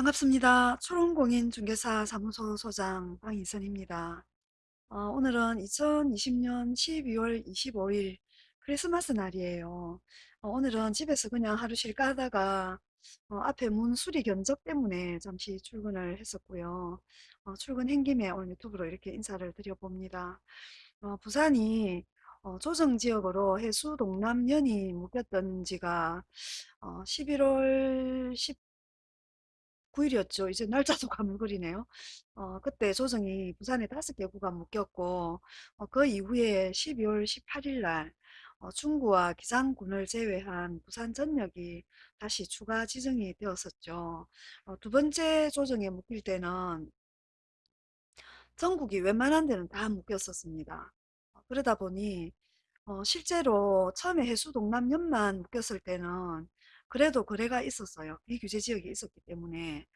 반갑습니다. 초롱공인중개사 사무소 소장 방희선입니다. 어, 오늘은 2020년 12월 25일 크리스마스 날이에요. 어, 오늘은 집에서 그냥 하루 쉴까 하다가 어, 앞에 문 수리 견적 때문에 잠시 출근을 했었고요. 어, 출근한 김에 오늘 유튜브로 이렇게 인사를 드려봅니다. 어, 부산이 어, 조정지역으로 해수 동남연이 묶였던 지가 어, 11월 9일이었죠. 이제 날짜도 가물거리네요. 어, 그때 조정이 부산에 다섯 개 구간 묶였고, 어, 그 이후에 12월 18일 날 어, 중구와 기장군을 제외한 부산 전역이 다시 추가 지정이 되었었죠. 어, 두 번째 조정에 묶일 때는 전국이 웬만한 데는 다 묶였었습니다. 어, 그러다 보니 어, 실제로 처음에 해수동남연만 묶였을 때는 그래도 거래가 있었어요. 비규제 지역이 있었기 때문에.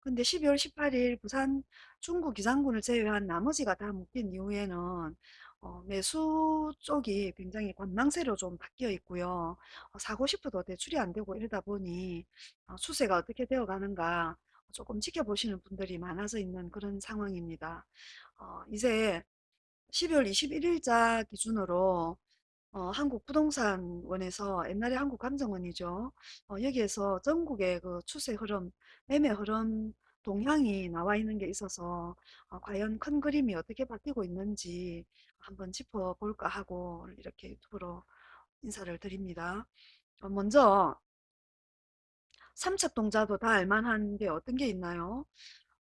근데 12월 18일 부산 중구 기장군을 제외한 나머지가 다 묶인 이후에는 어, 매수 쪽이 굉장히 관망세로 좀 바뀌어 있고요. 어, 사고 싶어도 대출이 안 되고 이러다 보니 어, 추세가 어떻게 되어 가는가 조금 지켜보시는 분들이 많아져 있는 그런 상황입니다. 어, 이제 12월 21일자 기준으로 어, 한국부동산원에서 옛날에 한국감정원이죠. 어, 여기에서 전국의 그 추세 흐름, 매매 흐름 동향이 나와 있는 게 있어서 어, 과연 큰 그림이 어떻게 바뀌고 있는지 한번 짚어볼까 하고 이렇게 유튜브로 인사를 드립니다. 어, 먼저 삼척동자도 다 알만한 게 어떤 게 있나요?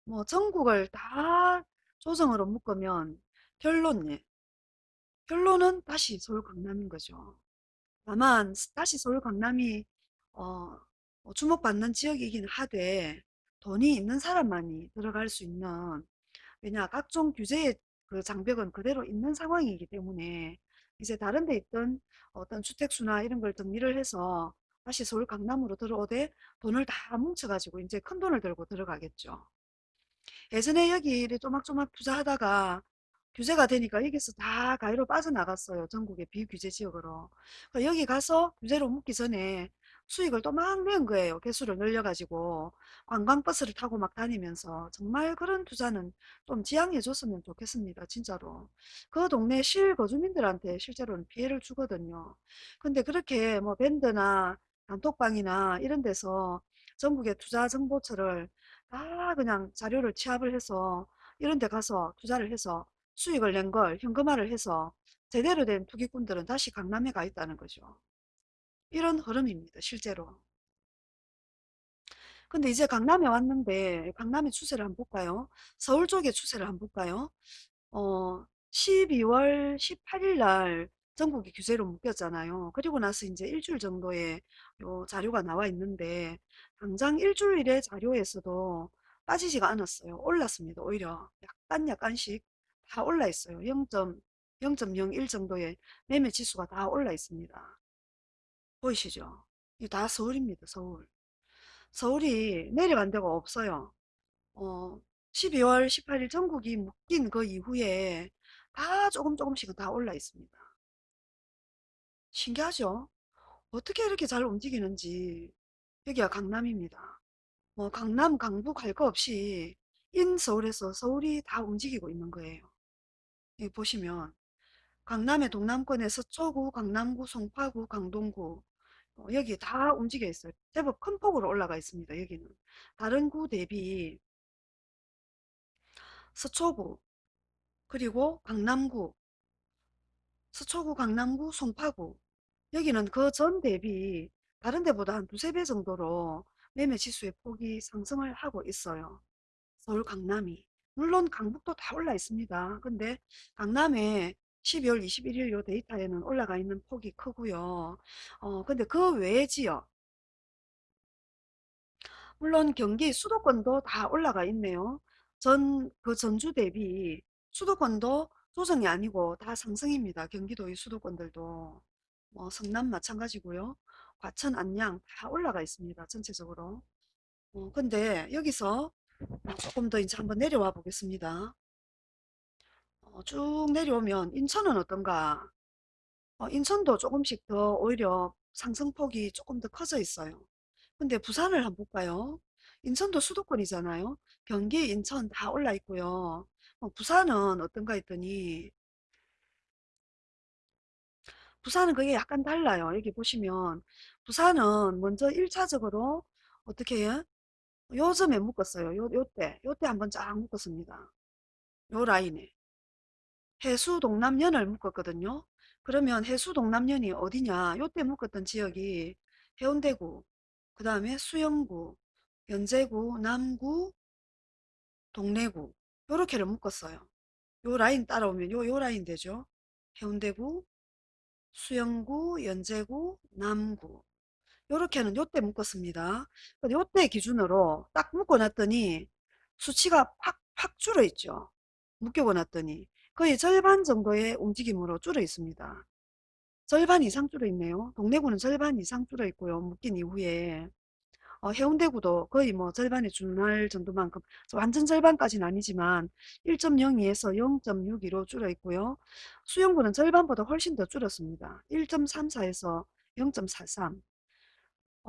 뭐 전국을 다 조정으로 묶으면 결론, 예. 결론은 다시 서울 강남인 거죠. 다만 다시 서울 강남이 어, 어, 주목받는 지역이긴 하되 돈이 있는 사람만이 들어갈 수 있는 왜냐 각종 규제의 그 장벽은 그대로 있는 상황이기 때문에 이제 다른 데 있던 어떤 주택수나 이런 걸 정리를 해서 다시 서울 강남으로 들어오되 돈을 다 뭉쳐가지고 이제 큰 돈을 들고 들어가겠죠. 예전에 여기를 쪼막쪼막 투자하다가 규제가 되니까 여기서 다 가위로 빠져나갔어요. 전국의 비규제 지역으로. 그러니까 여기 가서 규제로 묶기 전에 수익을 또 막 낸 거예요. 개수를 늘려가지고 관광버스를 타고 막 다니면서 정말 그런 투자는 좀 지양해 줬으면 좋겠습니다. 진짜로. 그 동네 실거주민들한테 실제로는 피해를 주거든요. 근데 그렇게 뭐 밴드나 단톡방이나 이런 데서 전국의 투자 정보처를 다 그냥 자료를 취합을 해서 이런 데 가서 투자를 해서 수익을 낸 걸 현금화를 해서 제대로 된 투기꾼들은 다시 강남에 가 있다는 거죠. 이런 흐름입니다. 실제로. 근데 이제 강남에 왔는데 강남의 추세를 한번 볼까요? 서울 쪽의 추세를 한번 볼까요? 어, 12월 18일 날 전국이 규제로 묶였잖아요. 그리고 나서 이제 일주일 정도의 요 자료가 나와 있는데 당장 일주일의 자료에서도 빠지지가 않았어요. 올랐습니다. 오히려 약간 약간씩 다 올라 있어요. 0.0.01 정도의 매매 지수가 다 올라 있습니다. 보이시죠? 이거 다 서울입니다. 서울. 서울이 내려간 데가 없어요. 어, 12월 18일 전국이 묶인 그 이후에 다 조금 조금씩은 다 올라 있습니다. 신기하죠? 어떻게 이렇게 잘 움직이는지. 여기가 강남입니다. 뭐 강남, 강북 할 거 없이 인 서울에서 서울이 다 움직이고 있는 거예요. 여기 보시면 강남의 동남권에 서 초구, 강남구, 송파구, 강동구 어, 여기 다 움직여 있어요. 제법 큰 폭으로 올라가 있습니다. 여기는 다른 구 대비 서초구 그리고 강남구, 서초구, 강남구, 송파구 여기는 그 전 대비 다른 데보다 한 두세 배 정도로 매매 지수의 폭이 상승을 하고 있어요. 서울 강남이. 물론 강북도 다 올라 있습니다. 근데 강남에 12월 21일 요 데이터에는 올라가 있는 폭이 크고요. 어, 근데 그 외의 지역, 물론 경기 수도권도 다 올라가 있네요. 전, 그 전주 대비 수도권도 조정이 아니고 다 상승입니다. 경기도의 수도권들도. 뭐 성남 마찬가지고요. 과천, 안양 다 올라가 있습니다. 전체적으로. 어, 근데 여기서 조금 더 이제 한번 내려와 보겠습니다. 어, 쭉 내려오면 인천은 어떤가? 어, 인천도 조금씩 더 오히려 상승폭이 조금 더 커져 있어요. 근데 부산을 한번 볼까요? 인천도 수도권이잖아요. 경기, 인천 다 올라 있고요. 어, 부산은 어떤가 했더니 부산은 그게 약간 달라요. 여기 보시면 부산은 먼저 1차적으로 어떻게 해요? 요점에 묶었어요. 요, 요때, 요때 한번 쫙 묶었습니다. 요 라인에. 해수 동남연을 묶었거든요. 그러면 해수 동남연이 어디냐? 요때 묶었던 지역이 해운대구, 그 다음에 수영구, 연제구, 남구, 동래구 요렇게를 묶었어요. 요 라인 따라오면 요, 요 라인 되죠. 해운대구, 수영구, 연제구, 남구 요렇게는 요때 묶었습니다. 요때 기준으로 딱 묶어놨더니 수치가 팍, 팍 줄어 있죠. 묶여 놨더니 거의 절반 정도의 움직임으로 줄어 있습니다. 절반 이상 줄어 있네요. 동래구는 절반 이상 줄어 있고요. 묶인 이후에 어, 해운대구도 거의 뭐 절반에 준할 정도만큼 완전 절반까지는 아니지만 1.02에서 0.62로 줄어 있고요. 수영구는 절반보다 훨씬 더 줄었습니다. 1.34에서 0.43 어,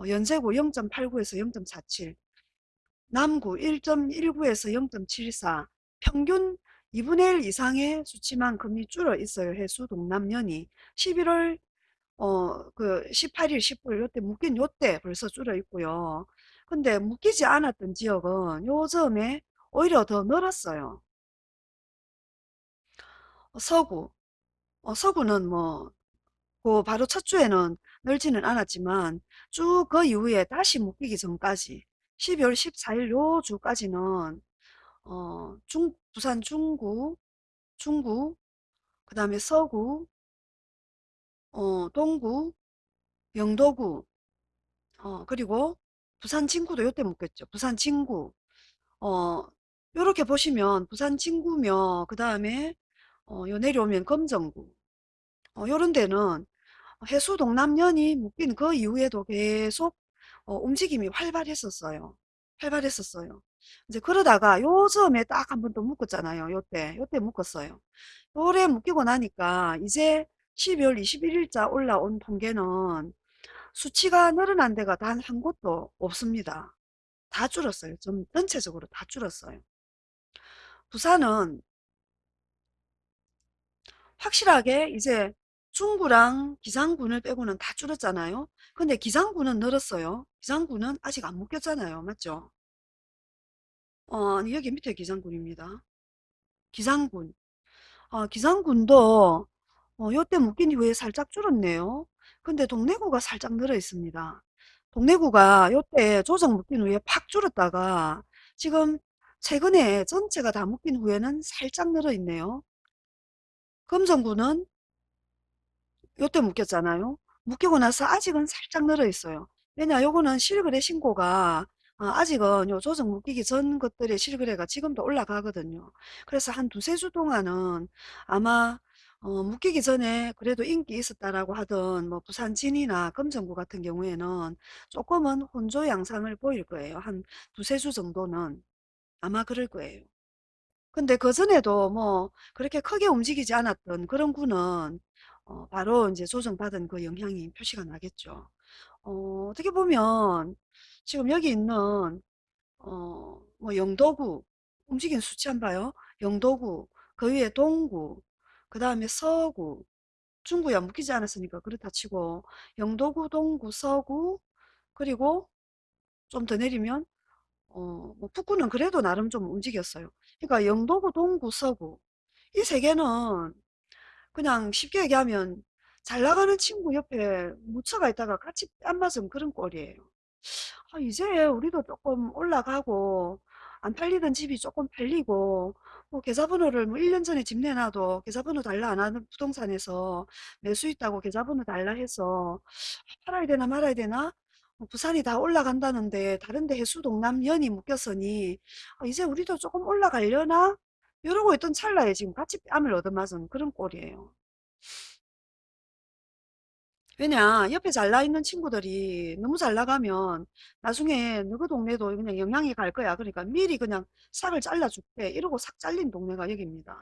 연세구 0.89에서 0.47 남구 1.19에서 0.74 평균 2분의 1 이상의 수치만큼이 줄어 있어요. 해수 동남면이 11월 어 그 18일 19일 요때 묶인 요때 벌써 줄어 있고요. 근데 묶이지 않았던 지역은 요즘에 오히려 더 늘었어요. 어, 서구 어, 서구는 뭐 그 바로 첫 주에는 늘지는 않았지만 쭉 그 이후에 다시 묶이기 전까지 12월 14일 요 주까지는 어, 중, 부산 중구, 중구, 그 다음에 서구, 어, 동구, 영도구, 어, 그리고 부산 진구도 요때 묶였죠. 부산 진구. 어, 요렇게 보시면 부산 진구며, 그 다음에, 어, 요 내려오면 검정구. 어, 요런 데는 해수 동남면이 묶인 그 이후에도 계속 어, 움직임이 활발했었어요. 활발했었어요. 이제 그러다가 요즘에 딱 한번또 묶었잖아요. 요때, 요때 묶었어요. 요래 묶이고 나니까 이제 12월 21일자 올라온 통계는 수치가 늘어난 데가 단 한 곳도 없습니다. 다 줄었어요. 좀 전체적으로 다 줄었어요. 부산은 확실하게 이제 중구랑 기장군을 빼고는 다 줄었잖아요. 근데 기장군은 늘었어요. 기장군은 아직 안 묶였잖아요. 맞죠? 어, 여기 밑에 기장군입니다. 기장군. 어, 기장군도 어, 요때 묶인 이후에 살짝 줄었네요. 근데 동래구가 살짝 늘어 있습니다. 동래구가 요때 조정 묶인 후에 팍 줄었다가 지금 최근에 전체가 다 묶인 후에는 살짝 늘어 있네요. 금정구는 요때 묶였잖아요. 묶이고 나서 아직은 살짝 늘어 있어요. 왜냐 요거는 실거래 신고가 어, 아직은 요 조정 묶이기 전 것들의 실거래가 지금도 올라가거든요. 그래서 한 두세 주 동안은 아마 어, 묶이기 전에 그래도 인기 있었다라고 하던 뭐 부산 진이나 금정구 같은 경우에는 조금은 혼조 양상을 보일 거예요. 한 두세 주 정도는 아마 그럴 거예요. 근데 그전에도 뭐 그렇게 크게 움직이지 않았던 그런 구는 어, 바로 이제 조정받은 그 영향이 표시가 나겠죠. 어, 어떻게 보면 지금 여기 있는 어, 뭐 영도구 움직인 수치 한번 봐요. 영도구 그 위에 동구 그 다음에 서구 중구야 묶이지 않았으니까 그렇다 치고 영도구 동구 서구 그리고 좀 더 내리면 어, 뭐 북구는 그래도 나름 좀 움직였어요. 그러니까 영도구 동구 서구 이 세 개는 그냥 쉽게 얘기하면 잘 나가는 친구 옆에 묻혀가 있다가 같이 뺨 맞은 그런 꼴이에요. 아, 이제 우리도 조금 올라가고 안 팔리던 집이 조금 팔리고 뭐 계좌번호를 뭐 1년 전에 집 내놔도 계좌번호 달라 안 하는 부동산에서 매수 있다고 계좌번호 달라 해서 팔아야 되나 말아야 되나 뭐 부산이 다 올라간다는데 다른데 해수 동남 연이 묶였으니 아, 이제 우리도 조금 올라가려나 이러고 있던 찰나에 지금 같이 뺨을 얻어맞은 그런 꼴이에요. 왜냐 옆에 잘 나 있는 친구들이 너무 잘 나가면 나중에 너그 동네도 그냥 영향이 갈 거야. 그러니까 미리 그냥 싹을 잘라줄게. 이러고 싹 잘린 동네가 여기입니다.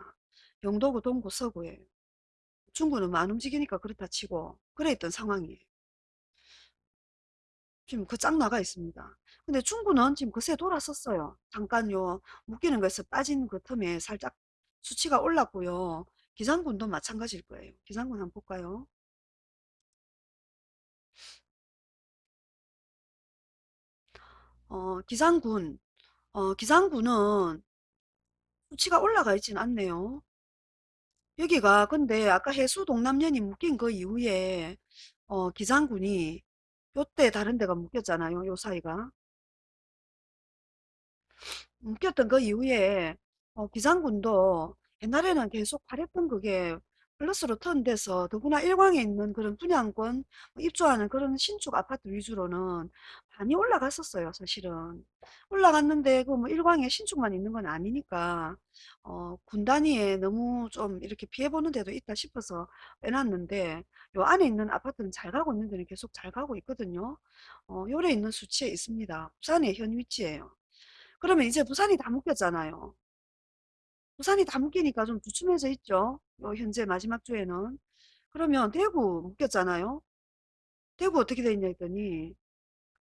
영도구, 동구, 서구에. 중구는 안 움직이니까 그렇다 치고 그래 있던 상황이에요. 지금 그 짝 나가 있습니다. 근데 중구는 지금 그새 돌았었어요. 잠깐 요 묶이는 거에서 빠진 그 틈에 살짝 수치가 올랐고요. 기장군도 마찬가지일 거예요. 기장군 한번 볼까요? 어, 기장군, 어, 기장군은 수치가 올라가 있진 않네요. 여기가 근데 아까 해수 동남면이 묶인 그 이후에 어, 기장군이 요때 다른 데가 묶였잖아요. 요 사이가. 묶였던 그 이후에 어, 기장군도 옛날에는 계속 팔했던 그게 플러스로 턴돼서 더구나 일광에 있는 그런 분양권 뭐 입주하는 그런 신축 아파트 위주로는 많이 올라갔었어요 사실은 올라갔는데 그 뭐 일광에 신축만 있는 건 아니니까 어, 군 단위에 너무 좀 이렇게 피해보는 데도 있다 싶어서 빼놨는데 요 안에 있는 아파트는 잘 가고 있는 데는 계속 잘 가고 있거든요 어, 요래 있는 수치에 있습니다 부산의 현 위치예요 그러면 이제 부산이 다 묶였잖아요. 부산이 다 묶이니까 좀 주춤해져 있죠. 요 현재 마지막 주에는. 그러면 대구 묶였잖아요. 대구 어떻게 돼 있냐 했더니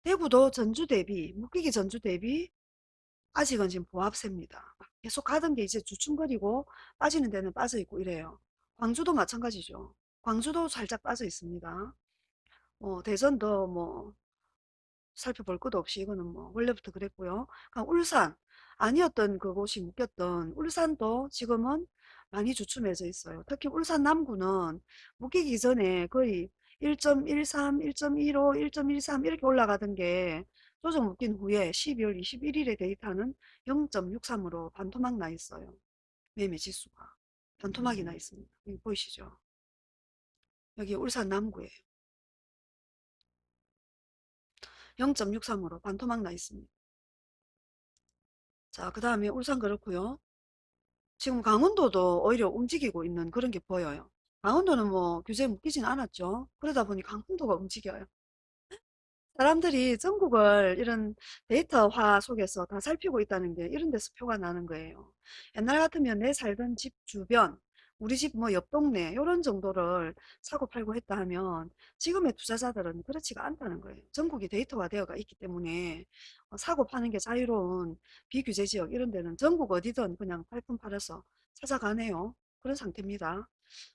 대구도 전주 대비 묶이기 전주 대비 아직은 지금 보합세입니다. 계속 가던 게 이제 주춤거리고 빠지는 데는 빠져 있고 이래요. 광주도 마찬가지죠. 광주도 살짝 빠져 있습니다. 뭐 대전도 뭐 살펴볼 것도 없이 이거는 뭐 원래부터 그랬고요. 그럼 울산 아니었던 그곳이 묶였던 울산도 지금은 많이 주춤해져 있어요. 특히 울산 남구는 묶이기 전에 거의 1.13, 1.15, 1.13 이렇게 올라가던 게 조정 묶인 후에 12월 21일에 데이터는 0.63으로 반토막 나 있어요. 매매 지수가. 반토막이 나 있습니다. 여기 보이시죠? 여기 울산 남구예요. 0.63으로 반토막 나 있습니다. 자, 그 다음에 울산 그렇고요. 지금 강원도도 오히려 움직이고 있는 그런 게 보여요. 강원도는 뭐 규제 묶이진 않았죠. 그러다 보니 강원도가 움직여요. 사람들이 전국을 이런 데이터화 속에서 다 살피고 있다는 게 이런 데서 표가 나는 거예요. 옛날 같으면 내 살던 집 주변, 우리 집 뭐 옆 동네 이런 정도를 사고 팔고 했다 하면 지금의 투자자들은 그렇지가 않다는 거예요. 전국이 데이터화 되어가 있기 때문에 어, 사고 파는 게 자유로운 비규제 지역 이런 데는 전국 어디든 그냥 팔품 팔아서 찾아가네요. 그런 상태입니다.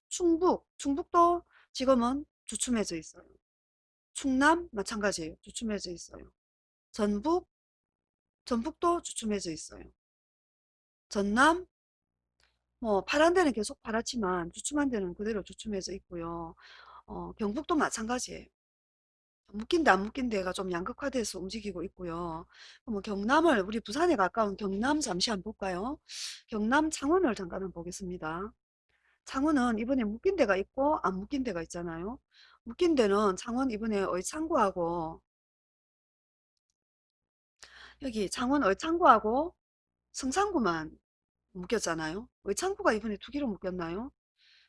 충북, 충북도 지금은 주춤해져 있어요. 충남 마찬가지예요. 주춤해져 있어요. 전북, 전북도 주춤해져 있어요. 전남, 뭐 파란 데는 계속 파랗지만 주춤한 데는 그대로 주춤해져 있고요. 어, 경북도 마찬가지예요. 묶인 데안 묶인 데가 좀 양극화돼서 움직이고 있고요. 뭐 경남을 우리 부산에 가까운 경남 잠시 한번 볼까요? 경남 창원을 잠깐 한번 보겠습니다. 창원은 이번에 묶인 데가 있고 안 묶인 데가 있잖아요. 묶인 데는 창원 이번에 의창구하고 여기 창원 의창구하고 성산구만 묶였잖아요. 의창구가 이번에 두 개로 묶였나요?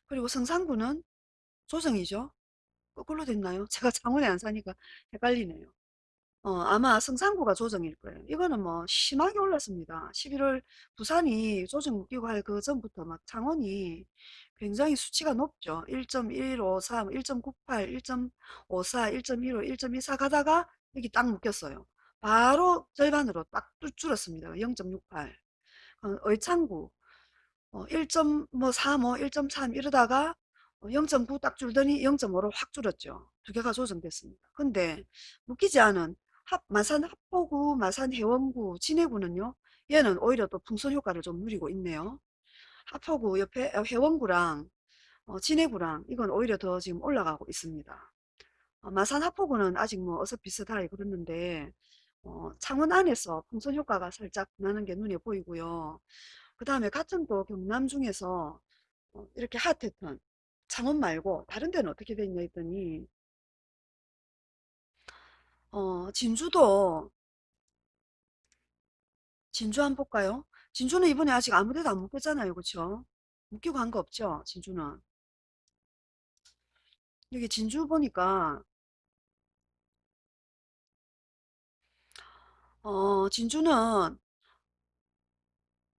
그리고 성산구는 조정이죠. 거꾸로 됐나요? 제가 창원에 안 사니까 헷갈리네요. 어, 아마 성산구가 조정일 거예요. 이거는 뭐 심하게 올랐습니다. 11월 부산이 조정 묶이고 할 그 전부터 막 창원이 굉장히 수치가 높죠. 1.153, 1.98, 1.54, 1.15, 1.24 가다가 여기 딱 묶였어요. 바로 절반으로 딱 줄었습니다. 0.68. 어, 의창구 어, 1.3, 1.3 이러다가 0.9 딱 줄더니 0.5로 확 줄었죠. 두 개가 조정됐습니다. 근데 묶이지 않은 합, 마산 합포구, 마산 해원구, 진해구는요. 얘는 오히려 또 풍선 효과를 좀 누리고 있네요. 합포구 옆에 어, 해원구랑 어, 진해구랑 이건 오히려 더 지금 올라가고 있습니다. 어, 마산 합포구는 아직 뭐 어서 비슷하게 그렇는데 어, 창원 안에서 풍선 효과가 살짝 나는 게 눈에 보이고요. 그 다음에 같은 또 경남 중에서 어, 이렇게 핫했던 창원 말고 다른 데는 어떻게 돼 있냐 했더니 어, 진주도 진주 한번 볼까요? 진주는 이번에 아직 아무 데도 안 묶였잖아요. 그쵸? 묶이고 한 거 없죠? 진주는. 여기 진주 보니까 어, 진주는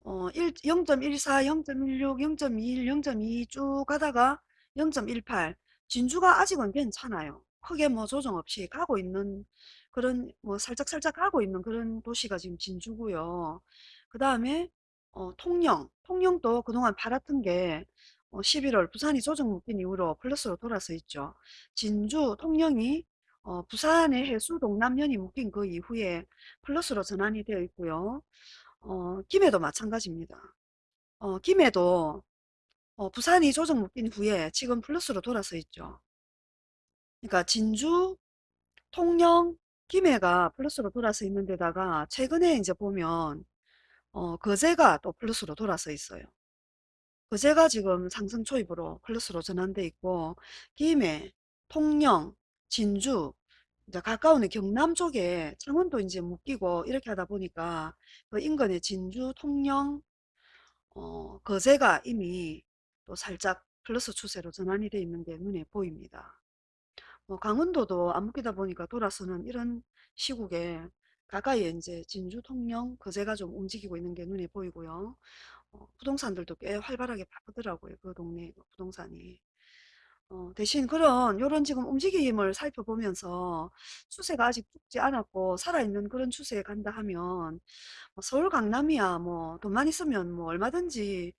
어, 1, 0.14, 0.16, 0.21, 0.22 쭉 가다가 0.18 진주가 아직은 괜찮아요. 크게 뭐 조정 없이 가고 있는 그런 뭐 살짝살짝 하고 있는 그런 도시가 지금 진주고요. 그 다음에 어, 통영, 통영도 그동안 팔았던 게 어, 11월 부산이 조정 묶인 이후로 플러스로 돌아서 있죠. 진주, 통영이 어, 부산의 해수 동남면이 묶인 그 이후에 플러스로 전환이 되어 있고요. 어, 김해도 마찬가지입니다. 어, 김해도 어, 부산이 조정 묶인 후에 지금 플러스로 돌아서 있죠. 그러니까 진주, 통영, 김해가 플러스로 돌아서 있는 데다가 최근에 이제 보면 어, 거제가 또 플러스로 돌아서 있어요. 거제가 지금 상승 초입으로 플러스로 전환돼 있고 김해, 통영, 진주 이제 가까운 경남 쪽에 창원도 이제 묶이고 이렇게 하다 보니까 그 인근의 진주, 통영, 어, 거제가 이미 또 살짝 플러스 추세로 전환이 돼 있는 게 눈에 보입니다. 뭐 강원도도 안 묶이다 보니까 돌아서는 이런 시국에 가까이에 이제 진주, 통영, 거제가 좀 움직이고 있는 게 눈에 보이고요. 어, 부동산들도 꽤 활발하게 바쁘더라고요. 그 동네 그 부동산이. 어, 대신 그런 요런 지금 움직임을 살펴보면서 추세가 아직 죽지 않았고 살아있는 그런 추세에 간다 하면 뭐 서울 강남이야 뭐 돈만 있으면 뭐 얼마든지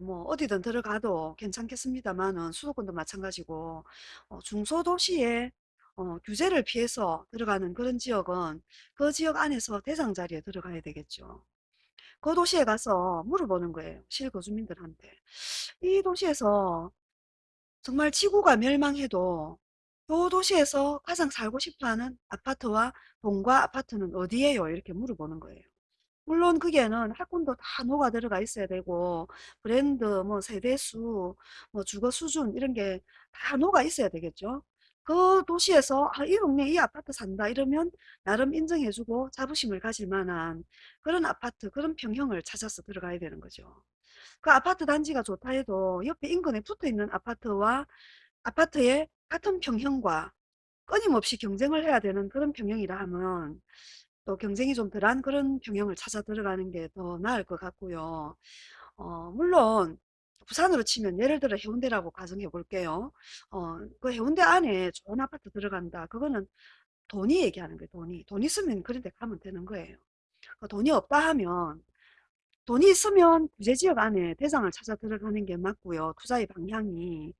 뭐 어디든 들어가도 괜찮겠습니다만은 수도권도 마찬가지고 어, 중소도시에 어, 규제를 피해서 들어가는 그런 지역은 그 지역 안에서 대상 자리에 들어가야 되겠죠. 그 도시에 가서 물어보는 거예요. 실거주민들한테. 이 도시에서 정말 지구가 멸망해도 이 도시에서 가장 살고 싶어 하는 아파트와 동과 아파트는 어디예요? 이렇게 물어보는 거예요. 물론 거기에는 학군도 다 녹아 들어가 있어야 되고 브랜드, 뭐 세대수, 뭐 주거 수준 이런 게 다 녹아 있어야 되겠죠. 그 도시에서 아, 이 동네 이 아파트 산다 이러면 나름 인정해주고 자부심을 가질 만한 그런 아파트, 그런 평형을 찾아서 들어가야 되는 거죠. 그 아파트 단지가 좋다 해도 옆에 인근에 붙어 있는 아파트와 아파트의 같은 평형과 끊임없이 경쟁을 해야 되는 그런 평형이라 하면 또 경쟁이 좀 덜한 그런 평형을 찾아 들어가는 게 더 나을 것 같고요. 어, 물론 부산으로 치면 예를 들어 해운대라고 가정해 볼게요. 어, 그 해운대 안에 좋은 아파트 들어간다. 그거는 돈이 얘기하는 거예요. 돈이. 돈 있으면 그런 데 가면 되는 거예요. 그 돈이 없다 하면 돈이 있으면 규제지역 안에 대상을 찾아 들어가는 게 맞고요. 투자의 방향이.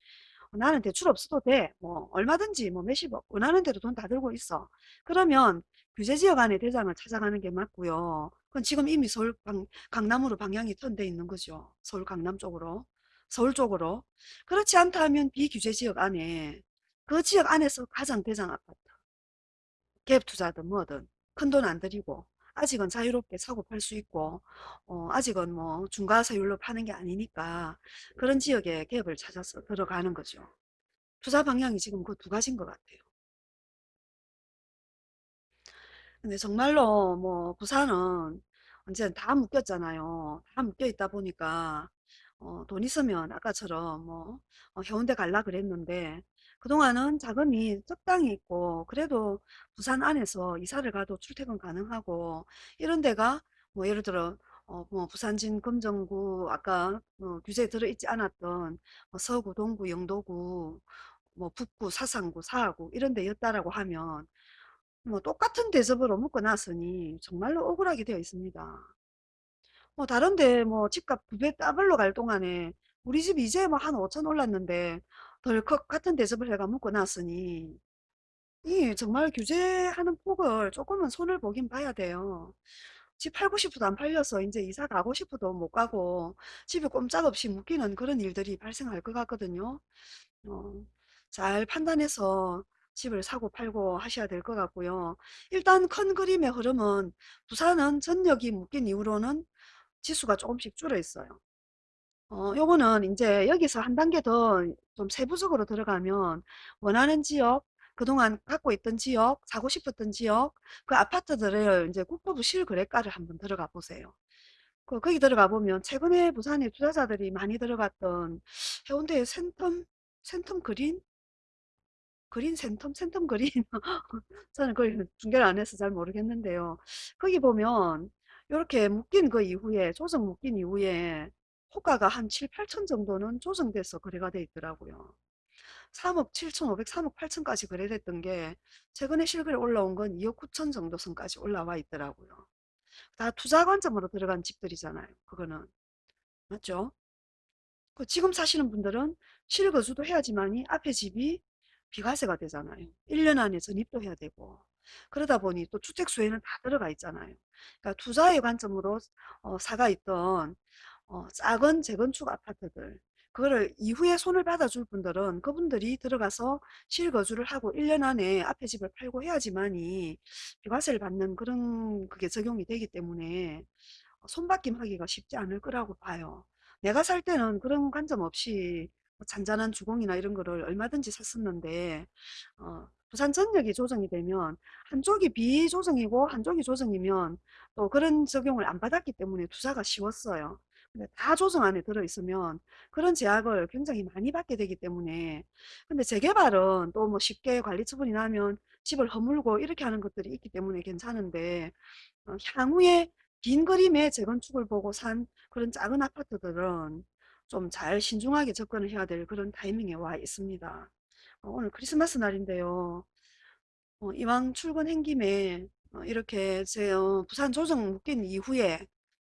나는 대출 없어도 돼. 뭐 얼마든지 뭐 몇십억 원하는 대로 돈 다 들고 있어. 그러면 규제지역 안에 대상을 찾아가는 게 맞고요. 그건 지금 이미 서울 방, 강남으로 방향이 턴 돼 있는 거죠. 서울 강남 쪽으로. 서울 쪽으로. 그렇지 않다 면 비규제 지역 안에 그 지역 안에서 가장 대장 아파트. 갭 투자든 뭐든 큰 돈 안 들이고 아직은 자유롭게 사고 팔 수 있고 어, 아직은 뭐 중과세율로 파는 게 아니니까 그런 지역에 갭을 찾아서 들어가는 거죠. 투자 방향이 지금 그 두 가지인 것 같아요. 근데 정말로 뭐 부산은 이제 다 묶였잖아요. 다 묶여 있다 보니까 어, 돈 있으면 아까처럼 뭐 어, 해운대 갈라 그랬는데 그동안은 자금이 적당히 있고 그래도 부산 안에서 이사를 가도 출퇴근 가능하고 이런 데가 뭐 예를 들어 어, 뭐 부산진 금정구 아까 뭐 규제에 들어있지 않았던 뭐 서구 동구 영도구 뭐 북구 사상구 사하구 이런 데였다라고 하면 뭐 똑같은 대접으로 묶어 놨으니 정말로 억울하게 되어 있습니다. 뭐 다른데 뭐 집값 두배 더블로 갈 동안에 우리 집 이제 뭐 한 5천 올랐는데 덜컥 같은 대접을 해가 묶어 놨으니 이 정말 규제하는 폭을 조금은 손을 보긴 봐야 돼요. 집 팔고 싶어도 안 팔려서 이제 이사 가고 싶어도 못 가고 집에 꼼짝없이 묶이는 그런 일들이 발생할 것 같거든요. 어, 잘 판단해서 집을 사고 팔고 하셔야 될 것 같고요. 일단 큰 그림의 흐름은 부산은 전력이 묶인 이후로는 지수가 조금씩 줄어 있어요. 어, 요거는 이제 여기서 한 단계 더 좀 세부적으로 들어가면 원하는 지역, 그동안 갖고 있던 지역, 사고 싶었던 지역, 그 아파트들을 이제 국토부 실거래가를 한번 들어가 보세요. 그, 거기 들어가 보면 최근에 부산에 투자자들이 많이 들어갔던 해운대의 센텀, 센텀 그린? 그린 센텀? 센텀 그린? 저는 그걸 중계를 안 해서 잘 모르겠는데요. 거기 보면 이렇게 묶인 그 이후에, 조정 묶인 이후에 호가가 한 7, 8천 정도는 조정돼서 거래가 돼 있더라고요. 3억 7천5백 3억 8천까지 거래됐던 게 최근에 실거래 올라온 건 2억 9천 정도 선까지 올라와 있더라고요. 다 투자 관점으로 들어간 집들이잖아요. 그거는. 맞죠? 그 지금 사시는 분들은 실거주도 해야지만이 앞에 집이 비과세가 되잖아요. 1년 안에 전입도 해야 되고. 그러다 보니 또 주택 수에는 다 들어가 있잖아요. 그러니까 투자의 관점으로 어, 사가 있던 어, 작은 재건축 아파트들 그거를 이후에 손을 받아줄 분들은 그분들이 들어가서 실거주를 하고 1년 안에 앞에 집을 팔고 해야지만이 비과세를 받는 그런 그게 적용이 되기 때문에 손바뀜 하기가 쉽지 않을 거라고 봐요. 내가 살 때는 그런 관점 없이 뭐 잔잔한 주공이나 이런 거를 얼마든지 샀었는데 어, 부산 전역이 조정이 되면 한쪽이 비조정이고 한쪽이 조정이면 또 그런 적용을 안 받았기 때문에 투자가 쉬웠어요. 근데 다 조정 안에 들어있으면 그런 제약을 굉장히 많이 받게 되기 때문에 근데 재개발은 또 뭐 쉽게 관리 처분이 나면 집을 허물고 이렇게 하는 것들이 있기 때문에 괜찮은데 어, 향후에 긴 그림의 재건축을 보고 산 그런 작은 아파트들은 좀 잘 신중하게 접근을 해야 될 그런 타이밍에 와 있습니다. 어, 오늘 크리스마스 날인데요. 어, 이왕 출근 행김에 어, 이렇게 제 어, 부산 조정 묶인 이후에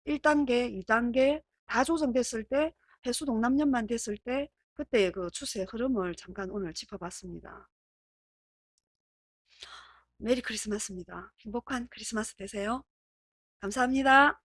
1단계, 2단계 다 조정됐을 때 해수 동남년만 됐을 때 그때의 그 추세 흐름을 잠깐 오늘 짚어봤습니다. 메리 크리스마스입니다. 행복한 크리스마스 되세요. 감사합니다.